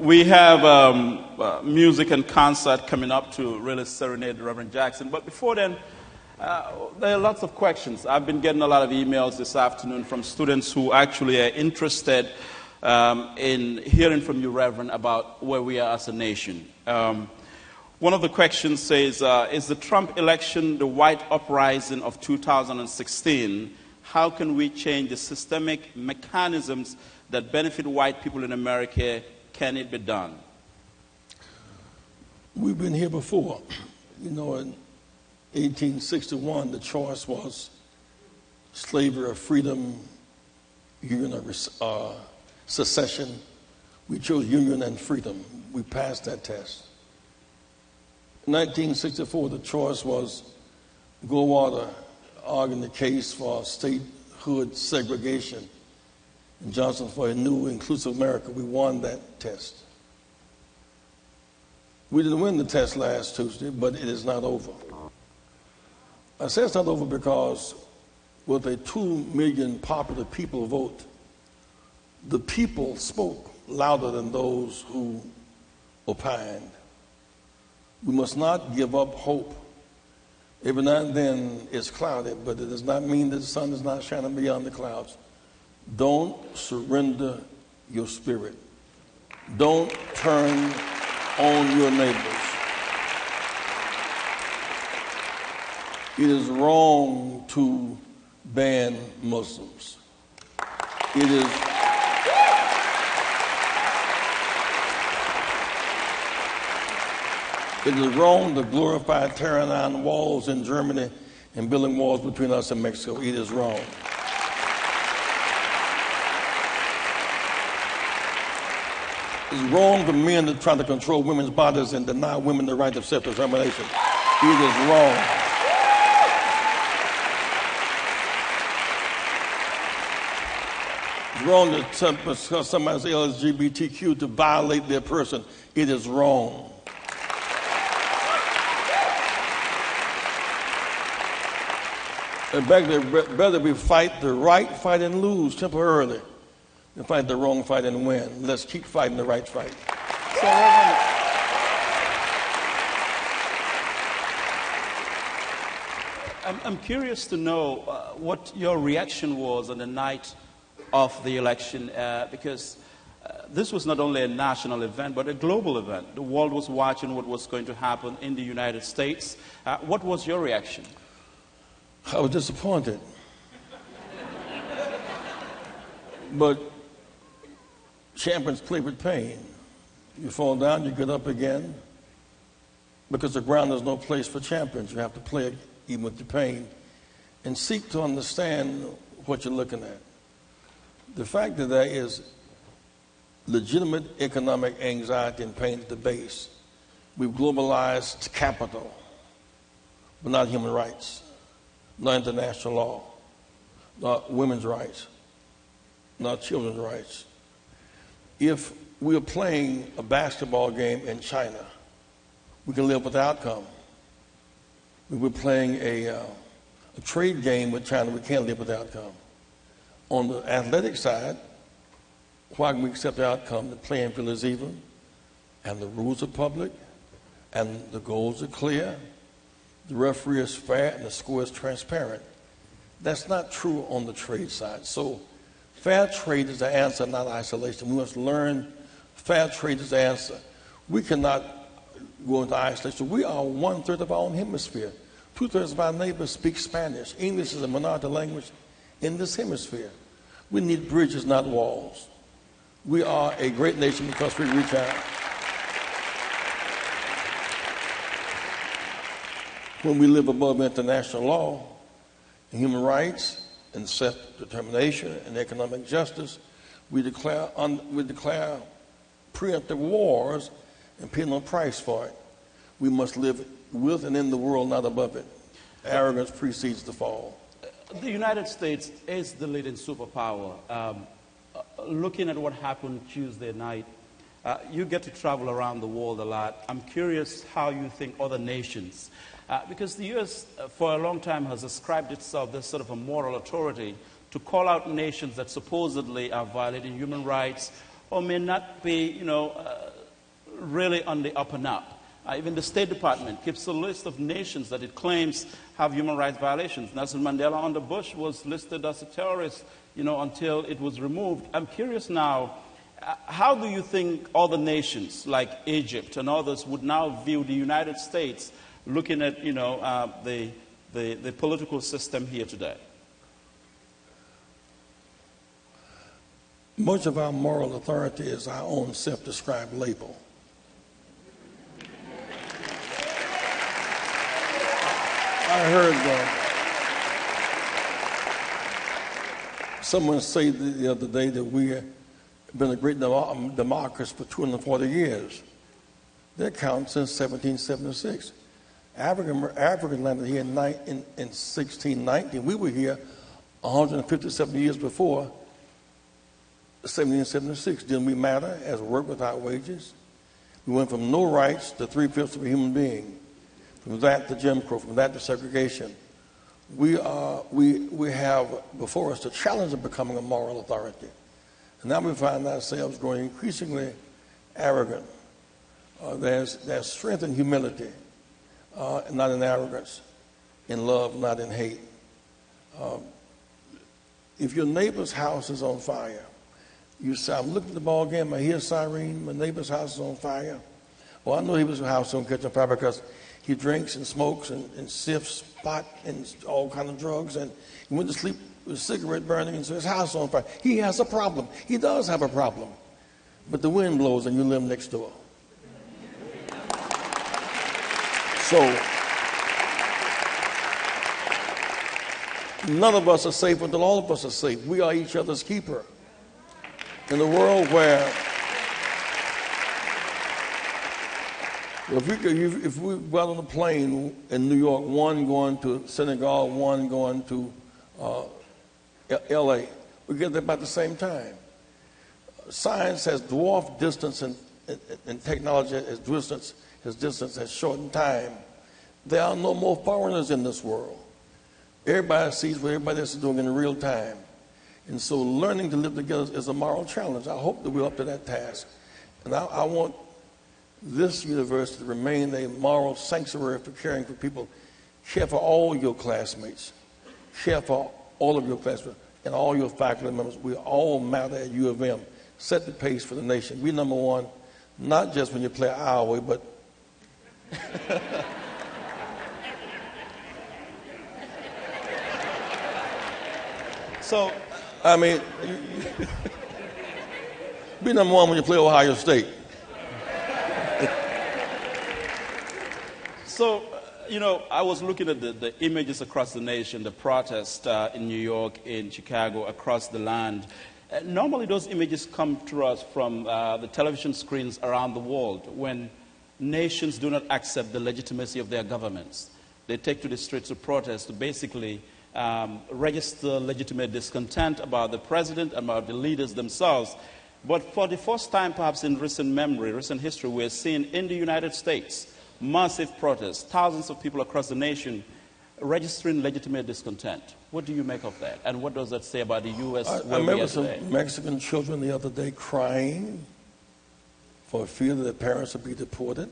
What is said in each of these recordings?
we have um, uh, music and concert coming up to really serenade Reverend Jackson. But before then, uh, there are lots of questions. I've been getting a lot of emails this afternoon from students who actually are interested um, in hearing from you, Reverend, about where we are as a nation. Um, one of the questions says uh, Is the Trump election the white uprising of 2016? How can we change the systemic mechanisms that benefit white people in America can it be done? We've been here before. You know, in 1861, the choice was slavery or freedom, union or uh, secession. We chose union and freedom. We passed that test. In 1964, the choice was Goldwater arguing the case for statehood segregation and Johnson for a new inclusive America. We won that test. We didn't win the test last Tuesday, but it is not over. I say it's not over because with a two million popular people vote, the people spoke louder than those who opined. We must not give up hope. Every now and then it's cloudy, but it does not mean that the sun is not shining beyond the clouds. Don't surrender your spirit. Don't turn on your neighbors. It is wrong to ban Muslims. It is It is wrong to glorify tearing down walls in Germany and building walls between us and Mexico. It is wrong. It's wrong for men to try to control women's bodies and deny women the right of self determination. It is wrong. It's wrong to tell somebody's LGBTQ to violate their person. It is wrong. And there, better we fight the right fight and lose temporarily and fight the wrong fight and win. Let's keep fighting the right fight. So, I'm, I'm curious to know uh, what your reaction was on the night of the election uh, because uh, this was not only a national event but a global event. The world was watching what was going to happen in the United States. Uh, what was your reaction? I was disappointed. but Champions play with pain. You fall down, you get up again. Because the ground is no place for champions. You have to play even with the pain and seek to understand what you're looking at. The fact that there is legitimate economic anxiety and pain at the base. We've globalized capital, but not human rights, not international law, not women's rights, not children's rights if we are playing a basketball game in China, we can live with the outcome. If we're playing a, uh, a trade game with China, we can't live with the outcome. On the athletic side, why can we accept the outcome? The playing field is even, and the rules are public, and the goals are clear, the referee is fair, and the score is transparent. That's not true on the trade side. So Fair trade is the answer, not isolation. We must learn fair trade is the answer. We cannot go into isolation. We are one third of our own hemisphere. Two thirds of our neighbors speak Spanish. English is a minority language in this hemisphere. We need bridges, not walls. We are a great nation because we reach out. When we live above international law and human rights, and self-determination and economic justice. We declare, un, we declare preemptive wars and pay no price for it. We must live with and in the world, not above it. Arrogance precedes the fall. The United States is the leading superpower. Um, uh, looking at what happened Tuesday night, uh, you get to travel around the world a lot. I'm curious how you think other nations uh, because the U.S. Uh, for a long time has ascribed itself this sort of a moral authority to call out nations that supposedly are violating human rights or may not be, you know, uh, really on the up and up. Uh, even the State Department keeps a list of nations that it claims have human rights violations. Nelson Mandela under Bush was listed as a terrorist, you know, until it was removed. I'm curious now, uh, how do you think other nations like Egypt and others would now view the United States looking at, you know, uh, the, the, the political system here today? Much of our moral authority is our own self described label. I heard uh, someone say the other day that we have been a great democracy for 240 years. That counts since 1776. African, African landed here in, in, in 1619. We were here 157 years before 1776. Didn't we matter as work without wages? We went from no rights to three fifths of a human being, from that to Jim Crow, from that to segregation. We, are, we, we have before us the challenge of becoming a moral authority. And now we find ourselves growing increasingly arrogant. Uh, there's, there's strength in humility, uh, not in arrogance, in love, not in hate. Uh, if your neighbor's house is on fire, you say, I'm looking at the ball game, I hear a siren, my neighbor's house is on fire. Well, I know he was house on catch on fire because he drinks and smokes and, and sifts pot and all kind of drugs, and he went to sleep with a cigarette burning, and so his house on fire. He has a problem. He does have a problem. But the wind blows and you live next door. So, none of us are safe until all of us are safe. We are each other's keeper in a world where if we, could, if we got on a plane in New York, one going to Senegal, one going to uh, LA, we get there about the same time. Science has dwarfed distance and, and, and technology has distance, has distance has shortened time. There are no more foreigners in this world. Everybody sees what everybody else is doing in real time. And so learning to live together is a moral challenge. I hope that we're up to that task. And I, I want this university to remain a moral sanctuary for caring for people. Care for all your classmates. Care for all of your classmates and all your faculty members. We all matter at U of M. Set the pace for the nation. We number one, not just when you play our way, but so I mean, be number one when you play Ohio State. so, you know, I was looking at the, the images across the nation, the protest uh, in New York, in Chicago, across the land. Uh, normally, those images come to us from uh, the television screens around the world when nations do not accept the legitimacy of their governments. They take to the streets to protest to basically um, register legitimate discontent about the president and about the leaders themselves. But for the first time, perhaps in recent memory, recent history, we're seeing in the United States massive protests, thousands of people across the nation registering legitimate discontent. What do you make of that? And what does that say about the U.S.? I, I remember some Mexican children the other day crying for fear that their parents would be deported.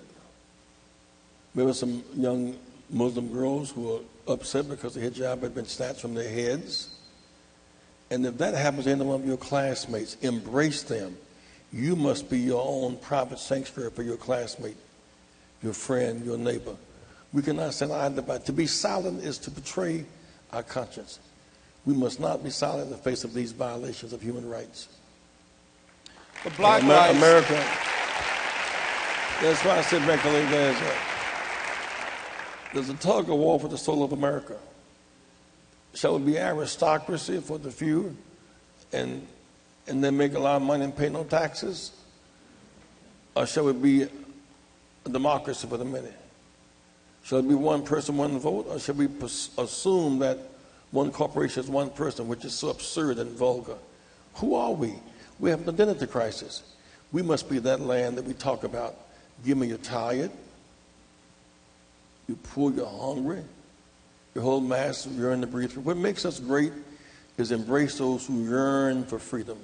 There were some young Muslim girls who were upset because the hijab had been snatched from their heads. And if that happens to any one of your classmates, embrace them. You must be your own private sanctuary for your classmate, your friend, your neighbor. We cannot stand idly by. To be silent is to betray our conscience. We must not be silent in the face of these violations of human rights. The Black Lives America. That's why I said, Becky, there's a, there's a tug of war for the soul of America. Shall it be aristocracy for the few and, and then make a lot of money and pay no taxes? Or shall it be a democracy for the many? Shall it be one person, one vote? Or shall we assume that one corporation is one person, which is so absurd and vulgar? Who are we? We have an identity crisis. We must be that land that we talk about. Give me your tired, you're poor, you're hungry. Your whole mass of yearn to breathe. What makes us great is embrace those who yearn for freedom,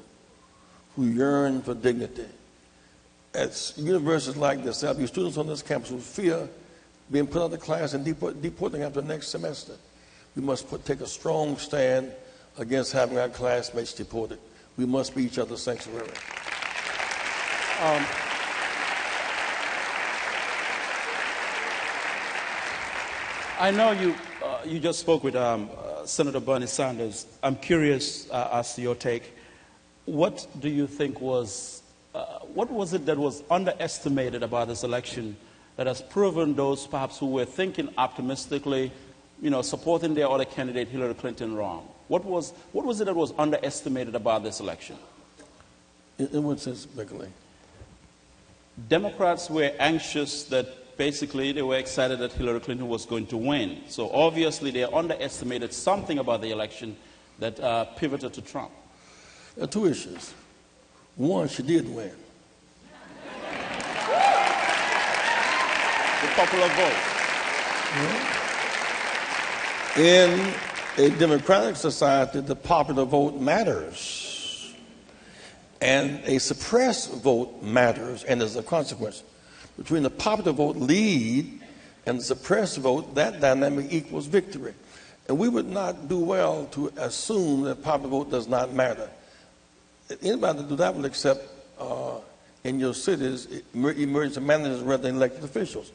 who yearn for dignity. at universities like this, there'll be students on this campus who fear being put out of class and deport, deporting after the next semester. We must put, take a strong stand against having our classmates deported. We must be each other's sanctuary. Um, I know you, uh, you just spoke with um, uh, Senator Bernie Sanders. I'm curious uh, as to your take. What do you think was, uh, what was it that was underestimated about this election that has proven those perhaps who were thinking optimistically, you know, supporting their other candidate, Hillary Clinton, wrong? What was, what was it that was underestimated about this election? In, in what sense, Beckley? Democrats were anxious that basically they were excited that Hillary Clinton was going to win. So obviously they underestimated something about the election that uh, pivoted to Trump. There are two issues. One, she did win. the popular vote. In a democratic society, the popular vote matters. And a suppressed vote matters, and as a consequence. Between the popular vote lead and the suppressed vote, that dynamic equals victory. And we would not do well to assume that popular vote does not matter. Anybody do that will accept uh, in your cities emergency managers rather than elected officials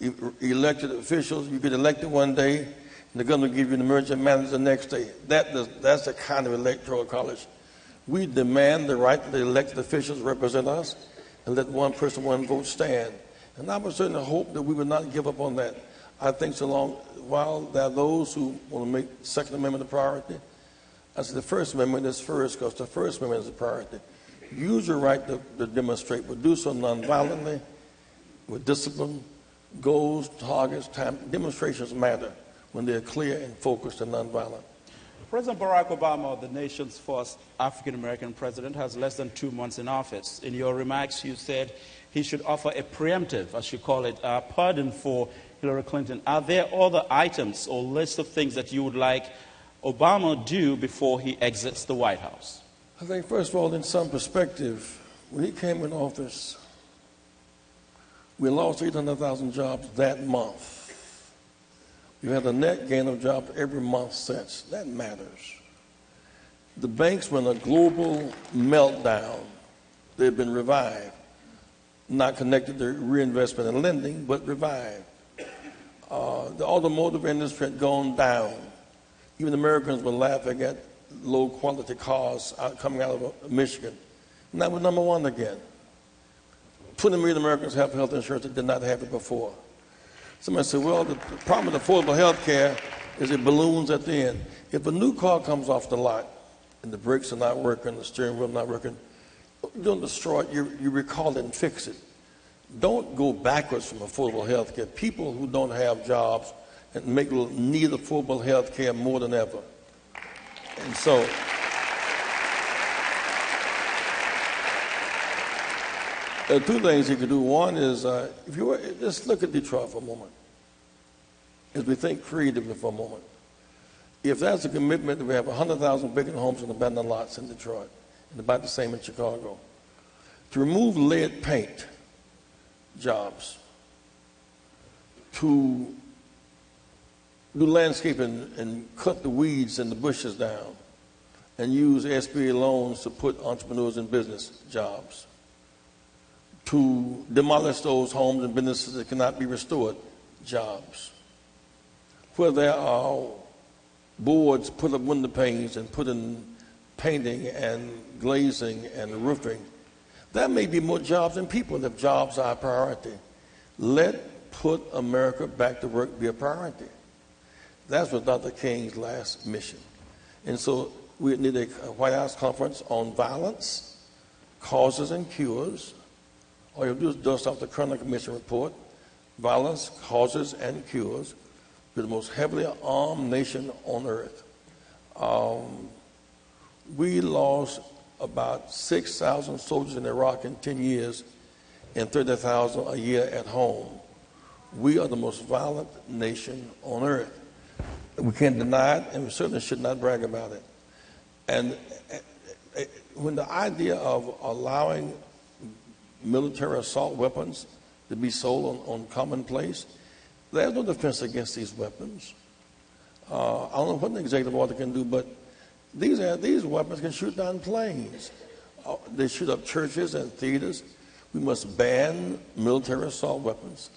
elected officials. You get elected one day, and they're going to give you an emergency manager the next day. That does, that's the kind of electoral college. We demand the right that the elected officials represent us and let one person, one vote stand. And I would certainly hope that we would not give up on that. I think so long, while there are those who want to make Second Amendment a priority, I say the First Amendment is first because the First Amendment is a priority. Use your right to, to demonstrate, but do so nonviolently, with discipline, goals, targets, time, demonstrations matter when they're clear and focused and nonviolent. President Barack Obama, the nation's first African American president, has less than two months in office. In your remarks, you said he should offer a preemptive, as you call it, a pardon for Hillary Clinton. Are there other items or list of things that you would like Obama do before he exits the White House? I think, first of all, in some perspective, when he came in office, we lost 800,000 jobs that month. We've had a net gain of jobs every month since. That matters. The banks were in a global meltdown. They've been revived. Not connected to reinvestment and lending, but revived. Uh, the automotive industry had gone down. Even Americans were laughing at low quality cars out, coming out of Michigan. And that was number one again. 20 million Americans have health insurance that did not have it before. Somebody said, well, the problem with affordable health care is it balloons at the end. If a new car comes off the lot and the brakes are not working, the steering wheel not working, don't destroy it, you, you recall it and fix it. Don't go backwards from affordable health care. People who don't have jobs and make need affordable health care more than ever. And so, There are two things you could do. One is, uh, if you were, just look at Detroit for a moment, as we think creatively for a moment. If that's a commitment that we have 100,000 vacant homes and abandoned lots in Detroit, and about the same in Chicago, to remove lead paint jobs, to do landscaping and cut the weeds and the bushes down, and use SBA loans to put entrepreneurs in business jobs to demolish those homes and businesses that cannot be restored, jobs. Where there are boards put up window panes and put in painting and glazing and roofing, there may be more jobs than people if jobs are a priority. Let put America back to work be a priority. That's what Dr. King's last mission. And so we need a White House conference on violence, causes and cures, all you do is dust off the Kerner Commission report, violence, causes, and cures. We're the most heavily armed nation on earth. Um, we lost about 6,000 soldiers in Iraq in 10 years and 30,000 a year at home. We are the most violent nation on earth. We can't deny it, and we certainly should not brag about it. And eh, eh, when the idea of allowing military assault weapons to be sold on, on commonplace. There's no defense against these weapons. Uh, I don't know what an executive order can do, but these, are, these weapons can shoot down planes. Uh, they shoot up churches and theaters. We must ban military assault weapons.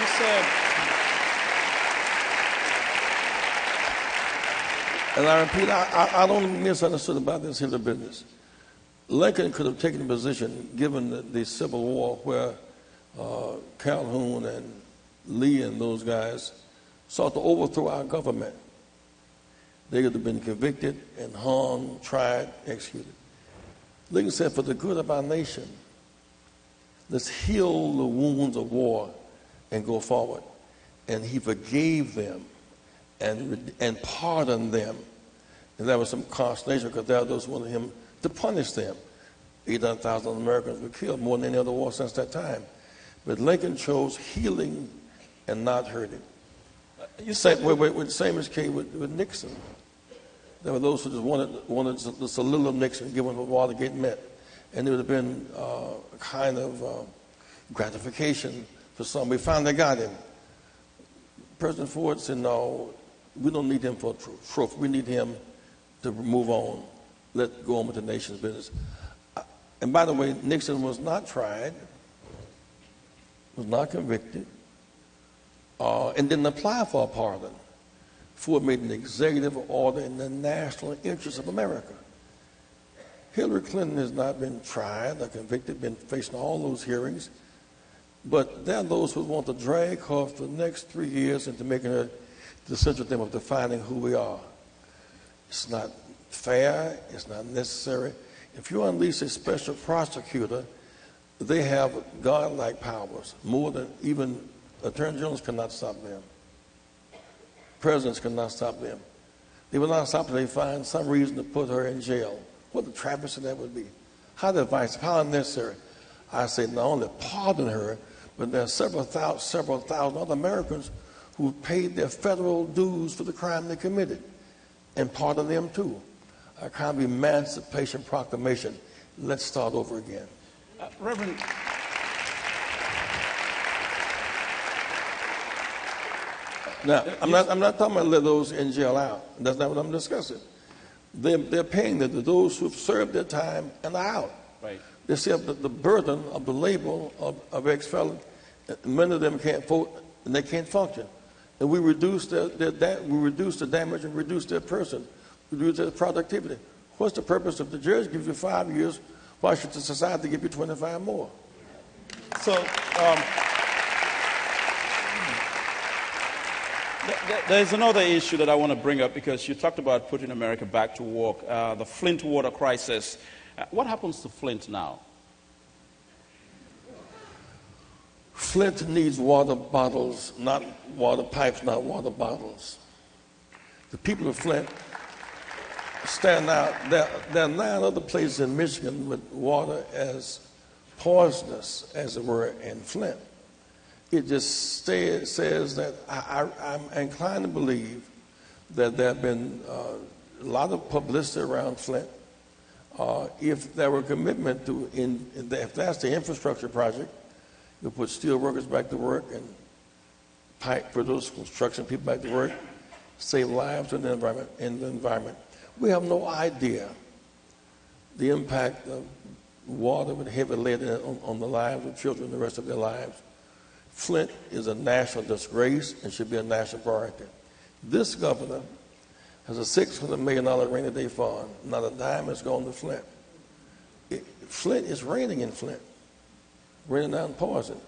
You said, and I repeat, I, I, I don't misunderstood about this Hitler business. Lincoln could have taken a position, given the, the Civil War, where uh, Calhoun and Lee and those guys sought to overthrow our government. They could have been convicted and hung, tried, executed. Lincoln said, for the good of our nation, let's heal the wounds of war and go forward. And he forgave them and, and pardoned them. And there was some consternation because there were those who wanted him to punish them. 800,000 Americans were killed, more than any other war since that time. But Lincoln chose healing and not hurting. You said, wait, wait, wait, same as came with, with Nixon. There were those who just wanted, wanted the of Nixon, given what Watergate meant. And there would have been uh, a kind of uh, gratification for some. We finally got him. President Ford said, no, we don't need him for trophy. We need him to move on, let go on with the nation's business. Uh, and by the way, Nixon was not tried, was not convicted, uh, and didn't apply for a pardon. Ford made an executive order in the national interest of America. Hillary Clinton has not been tried or convicted, been facing all those hearings. But there are those who want to drag her for the next three years into making her the central theme of defining who we are. It's not fair, it's not necessary. If you unleash a special prosecutor, they have godlike powers, more than even attorney generals cannot stop them. Presidents cannot stop them. They will not stop until they find some reason to put her in jail. What the travesty that would be. How divisive, how unnecessary. I say not only pardon her, but there are several thousand, several thousand other Americans who paid their federal dues for the crime they committed, and pardon them too. A kind of emancipation proclamation. Let's start over again. Uh, Reverend. Now, I'm not, I'm not talking about let those in jail out. That's not what I'm discussing. They're, they're paying the, those who've served their time and are out. Right. They see the, the burden of the label of, of ex-felon. Many of them can't vote and they can't function. And we reduce their, their, we reduce the damage and reduce their person, reduce their productivity. What's the purpose if the judge gives you five years? Why should the society give you 25 more? So, um, There's another issue that I want to bring up because you talked about putting America back to work, uh, the Flint water crisis. Uh, what happens to Flint now? Flint needs water bottles, not water pipes, not water bottles. The people of Flint stand out. There, there are nine other places in Michigan with water as poisonous, as it were, in Flint it just says that I, am inclined to believe that there have been uh, a lot of publicity around Flint. Uh, if there were commitment to, in, if that's the infrastructure project, you put steel workers back to work and pipe for those construction people back to work, save lives in the environment. In the environment, we have no idea the impact of water with heavy lead on, on the lives of children the rest of their lives. Flint is a national disgrace and should be a national priority. This governor has a $600 million rainy day fund. Not a dime has gone to Flint. It, Flint is raining in Flint, raining down poison.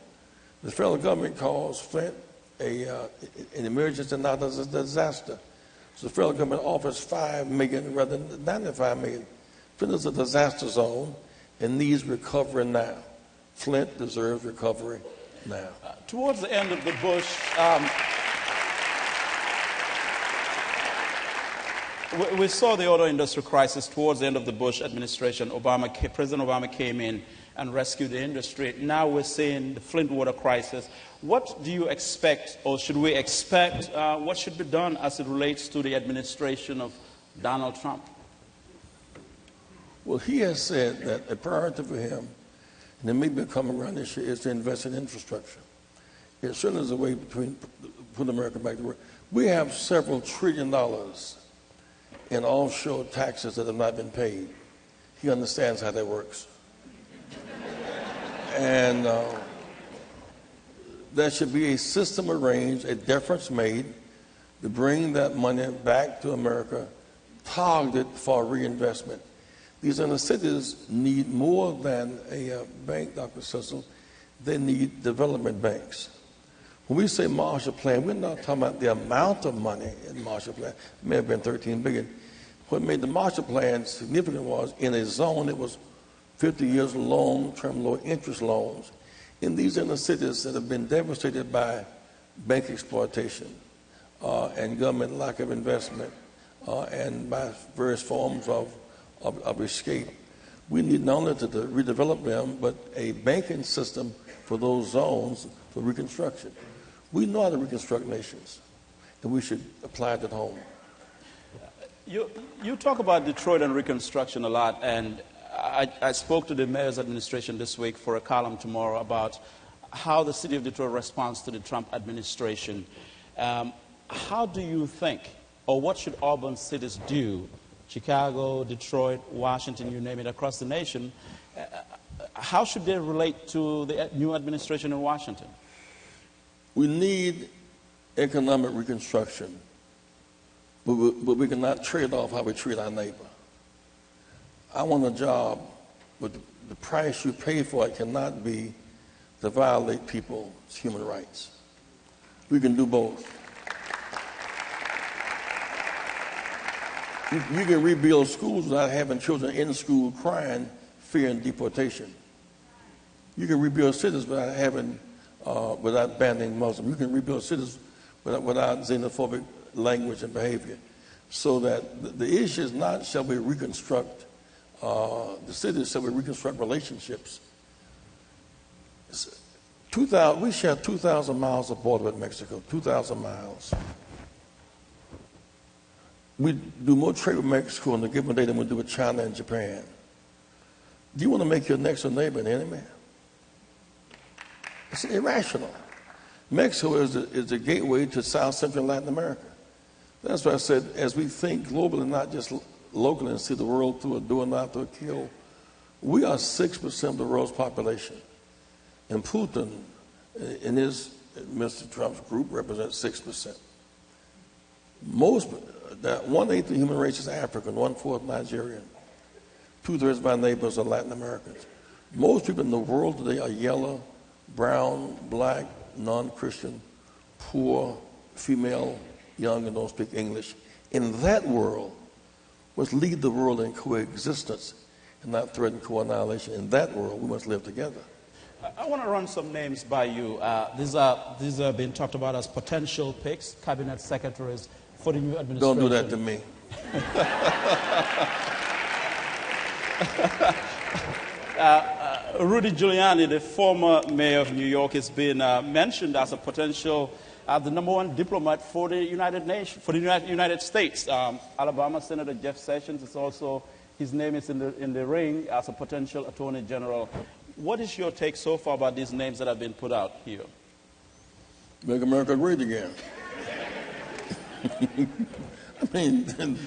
The federal government calls Flint a, uh, an emergency, not as a disaster. So the federal government offers 5 million rather than $95 million. Flint is a disaster zone and needs recovery now. Flint deserves recovery now. Uh, towards the end of the Bush, um, we, we, saw the auto industry crisis towards the end of the Bush administration. Obama, President Obama came in and rescue the industry. Now we're seeing the Flint water crisis. What do you expect, or should we expect, uh, what should be done as it relates to the administration of Donald Trump? Well, he has said that a priority for him, and it may be coming around this year, is to invest in infrastructure. It certainly is a way between putting America back to work. We have several trillion dollars in offshore taxes that have not been paid. He understands how that works. And uh, there should be a system arranged, a difference made to bring that money back to America, targeted for reinvestment. These inner cities need more than a uh, bank, Dr. Cecil. They need development banks. When we say Marshall Plan, we're not talking about the amount of money in Marshall Plan. It may have been 13 billion. What made the Marshall Plan significant was in a zone that was 50 years long-term low-interest loans in these inner cities that have been devastated by bank exploitation uh, and government lack of investment uh, and by various forms of, of, of, escape. We need not only to, to redevelop them, but a banking system for those zones for reconstruction. We know how to reconstruct nations, and we should apply it at home. You, you talk about Detroit and reconstruction a lot, and I, I, spoke to the mayor's administration this week for a column tomorrow about how the city of Detroit responds to the Trump administration. Um, how do you think, or what should urban cities do, Chicago, Detroit, Washington, you name it, across the nation, uh, how should they relate to the new administration in Washington? We need economic reconstruction, but we, but we cannot trade off how we treat our neighbor. I want a job, but the price you pay for it cannot be to violate people's human rights. We can do both. You, you can rebuild schools without having children in school crying, fearing deportation. You can rebuild cities without having uh, without banning Muslims. You can rebuild cities without, without xenophobic language and behavior. So that the, the issue is not shall we reconstruct uh, the cities, shall we reconstruct relationships. 2000, we share 2,000 miles of border with Mexico, 2,000 miles. We do more trade with Mexico on a given day than we do with China and Japan. Do you want to make your next door neighbor an enemy? It's irrational. Mexico is the, is the gateway to South Central Latin America. That's why I said, as we think globally, not just locally, and see the world through a door, not through a kill, we are 6% of the world's population. And Putin, uh, in his, Mr. Trump's group, represents 6%. Most, uh, that one eighth of the human race is African, one fourth Nigerian. Two thirds of our neighbors are Latin Americans. Most people in the world today are yellow, brown, black, non Christian, poor, female, young, and don't speak English. In that world, must lead the world in coexistence and not threaten co annihilation. In that world, we must live together. I want to run some names by you. Uh, these, are, these are being talked about as potential picks, cabinet secretaries for the new administration. Don't do that to me. uh, Rudy Giuliani, the former mayor of New York, has been uh, mentioned as a potential, uh, the number one diplomat for the United Nations, for the United States. Um, Alabama Senator Jeff Sessions is also, his name is in the, in the ring as a potential attorney general. What is your take so far about these names that have been put out here? Make America great again. I mean,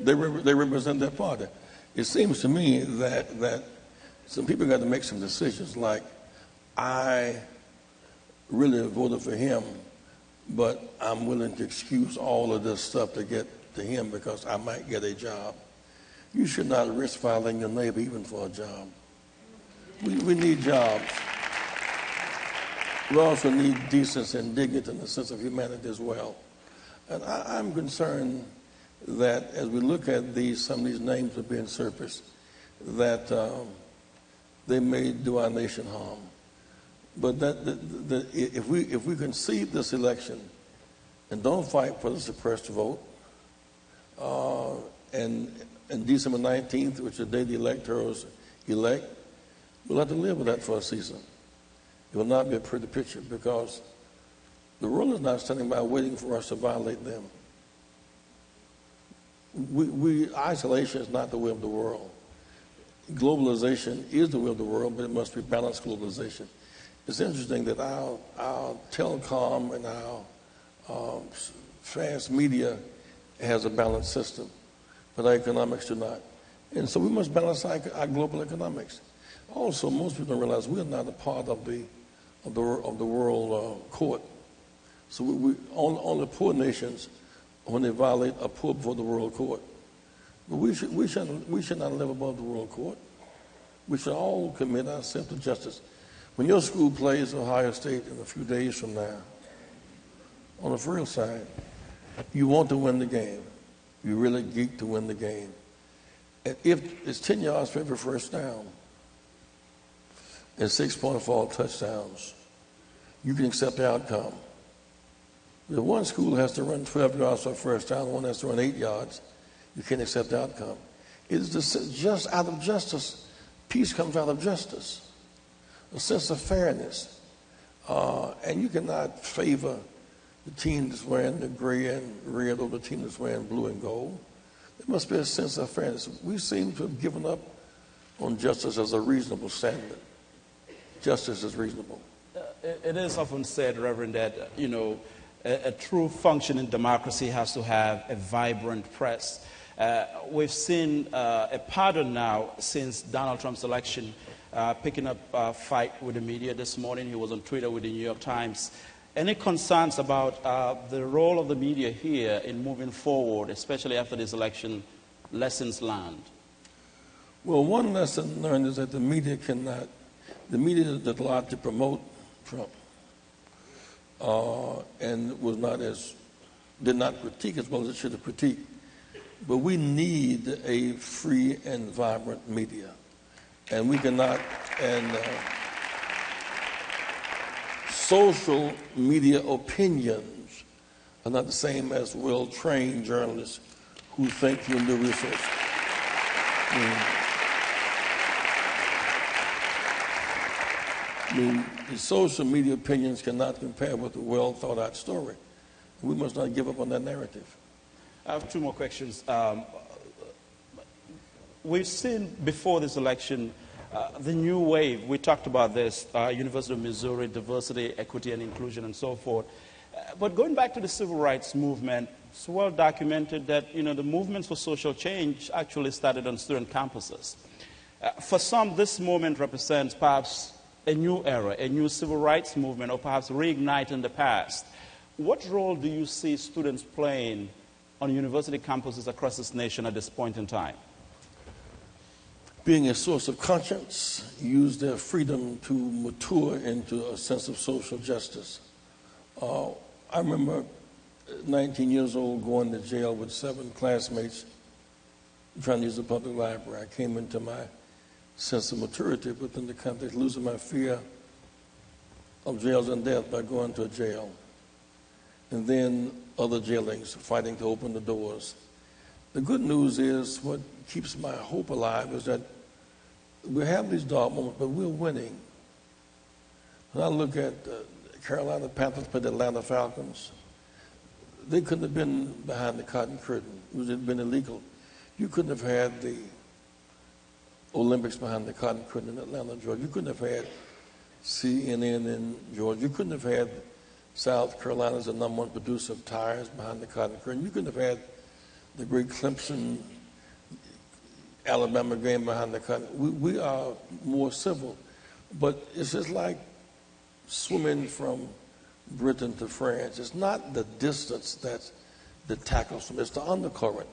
they, they represent their party. It seems to me that, that some people got to make some decisions like, I really voted for him, but I'm willing to excuse all of this stuff to get to him because I might get a job. You should not risk filing your neighbor even for a job. We, we need jobs. We also need decency and dignity and a sense of humanity as well. And I, am concerned that as we look at these, some of these names are being surfaced, that um, they may do our nation harm. But that, if, we, if we concede this election and don't fight for the suppressed vote, uh, and, and December 19th, which is the day the electors elect, we'll have to live with that for a season. It will not be a pretty picture because the world is not standing by waiting for us to violate them. We, we, isolation is not the way of the world globalization is the will of the world, but it must be balanced globalization. It's interesting that our, our telecom and our um, fast media has a balanced system, but our economics do not. And so we must balance our, our global economics. Also, most people don't realize we're not a part of the, of the, of the world uh, court. So we, we, only, only poor nations, when they violate, are poor before the world court. But we should, we, should, we should not live above the world court. We should all commit ourselves to justice. When your school plays Ohio State in a few days from now, on the real side, you want to win the game. You really geek to win the game. And if it's 10 yards for every first down and 6.4 touchdowns, you can accept the outcome. The one school has to run 12 yards for a first down, one has to run 8 yards. You can't accept the outcome. It is just out of justice. Peace comes out of justice, a sense of fairness. Uh, and you cannot favor the team that's wearing the gray and red or the team that's wearing blue and gold. There must be a sense of fairness. We seem to have given up on justice as a reasonable standard. Justice is reasonable. Uh, it is often said, Reverend, that, you know, a, a, true functioning democracy has to have a vibrant press. Uh, we've seen uh, a pattern now since Donald Trump's election, uh, picking up a fight with the media this morning. He was on Twitter with the New York Times any concerns about uh, the role of the media here in moving forward, especially after this election, lessons learned? Well, one lesson learned is that the media cannot, the media did a lot to promote Trump uh, and was not as, did not critique as well as it should have critiqued. But we need a free and vibrant media. And we cannot, and uh, social media opinions are not the same as well trained journalists who think from the research. Mm. I mean, the social media opinions cannot compare with a well thought out story. We must not give up on that narrative. I have two more questions. Um, we've seen before this election uh, the new wave, we talked about this, uh, University of Missouri, diversity, equity, and inclusion, and so forth. Uh, but going back to the civil rights movement, it's well documented that you know, the movements for social change actually started on student campuses. Uh, for some, this moment represents perhaps a new era, a new civil rights movement, or perhaps reigniting the past. What role do you see students playing on university campuses across this nation at this point in time? Being a source of conscience, use their freedom to mature into a sense of social justice. Uh, I remember 19 years old going to jail with seven classmates trying to use the public library. I came into my sense of maturity within the context, losing my fear of jails and death by going to a jail. And then other jailings, fighting to open the doors. The good news is what keeps my hope alive is that we have these dark moments, but we're winning. When I look at uh, Carolina Panthers play the Atlanta Falcons, they couldn't have been behind the cotton curtain. It would have been illegal. You couldn't have had the Olympics behind the cotton curtain in Atlanta, Georgia. You couldn't have had CNN in Georgia. You couldn't have had South Carolina as the number one producer of tires behind the cotton curtain. You couldn't have had the great Clemson Alabama game behind the curtain. We, we are more civil, but it's just like swimming from Britain to France. It's not the distance that's the tackles from, it's the undercurrent.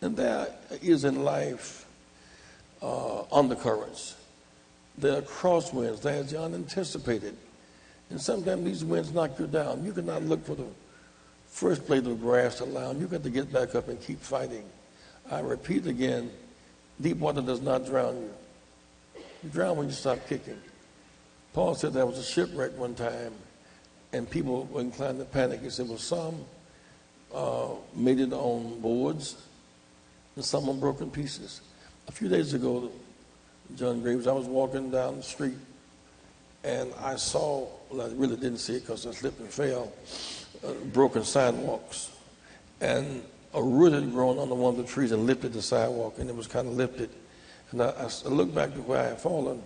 And there is in life uh, undercurrents. There are crosswinds, there's the unanticipated. And sometimes these winds knock you down. You cannot look for the first blade of grass to land. You got to get back up and keep fighting. I repeat again, Deep water does not drown you. You drown when you stop kicking. Paul said there was a shipwreck one time, and people were inclined to panic. He said, well, some uh, made it on boards, and some on broken pieces. A few days ago, John Graves, I was walking down the street, and I saw, well, I really didn't see it because I slipped and fell, broken sidewalks. And a root had grown under one of the trees and lifted the sidewalk, and it was kind of lifted. And I, I looked back to where I had fallen,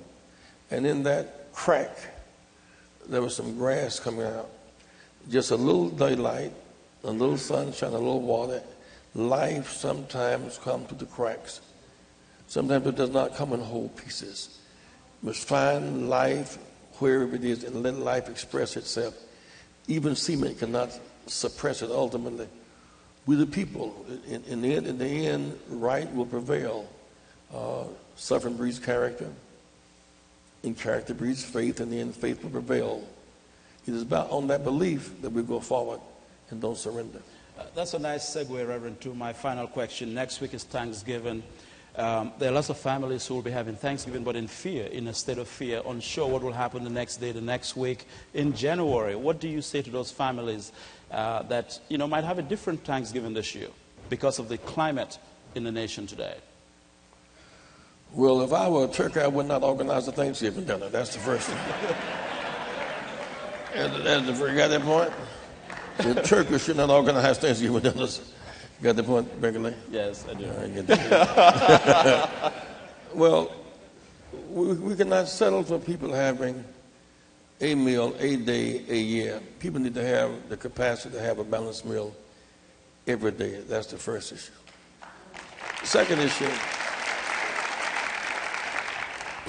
and in that crack, there was some grass coming out. Just a little daylight, a little sunshine, a little water. Life sometimes comes through the cracks. Sometimes it does not come in whole pieces. Must find life wherever it is and let life express itself. Even cement cannot suppress it ultimately. We the people, in, in, the, end, in the end, right will prevail. Uh, suffering breeds character, and character breeds faith, and the end, faith will prevail. It is about on that belief that we go forward and don't surrender. Uh, that's a nice segue, Reverend, to my final question. Next week is Thanksgiving. Um, there are lots of families who will be having Thanksgiving, but in fear, in a state of fear, unsure what will happen the next day, the next week, in January. What do you say to those families uh, that you know might have a different Thanksgiving this year because of the climate in the nation today? Well, if I were a Turkey, I would not organize a Thanksgiving dinner. That's the first thing. and, and the, you got that point? The Turkey should not organize Thanksgiving dinners. Got the point, Beverly? Yes, I do. I well, we, we cannot settle for people having a meal a day a year. People need to have the capacity to have a balanced meal every day. That's the first issue. Second issue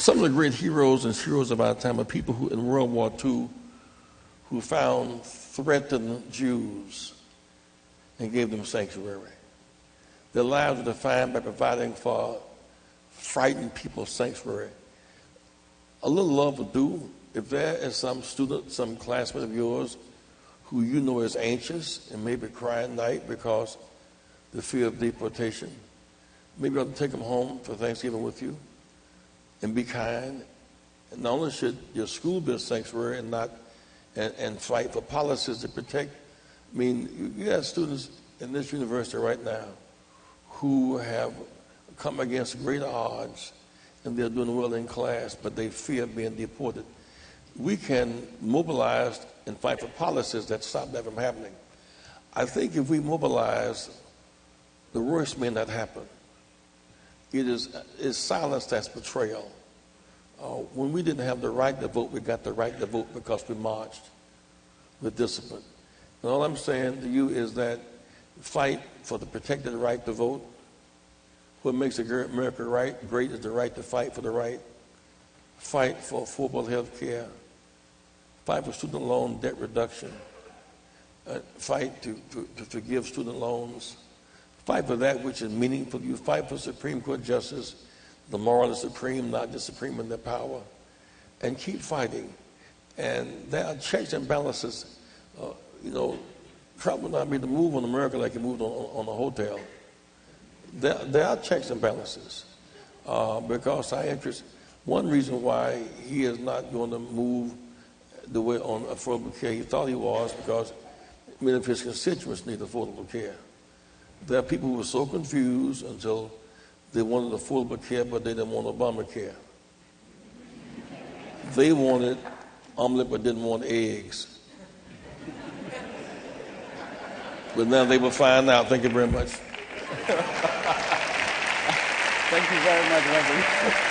some of the great heroes and heroes of our time are people who, in World War II, who found threatened Jews and gave them sanctuary. Their lives were defined by providing for frightened people sanctuary. A little love will do. If there is some student, some classmate of yours who you know is anxious and maybe crying night because the fear of deportation, maybe you ought to take them home for Thanksgiving with you and be kind. And not only should your school be a sanctuary and not and, and fight for policies to protect. I mean, you, have students in this university right now who have come against great odds and they're doing well in class, but they fear being deported. We can mobilize and fight for policies that stop that from happening. I think if we mobilize, the worst may not happen. It is, it's silence that's betrayal. Uh, when we didn't have the right to vote, we got the right to vote because we marched with discipline. And all I'm saying to you is that fight for the protected right to vote. What makes America right, great is the right to fight for the right. Fight for affordable health care. Fight for student loan debt reduction. Uh, fight to, to, to forgive student loans. Fight for that which is meaningful. to You fight for Supreme Court justice. The moral is supreme, not just supreme in their power. And keep fighting. And there are checks and balances. Uh, you know, Trump will not be the move on America like he moved on, on a hotel. There, there are checks and balances uh, because interest. One reason why he is not going to move the way on affordable care he thought he was because many of his constituents need affordable care. There are people who were so confused until they wanted affordable care, but they didn't want Obamacare. They wanted omelet, but didn't want eggs. But now they will find out. Thank you very much. Thank you very much, Reverend.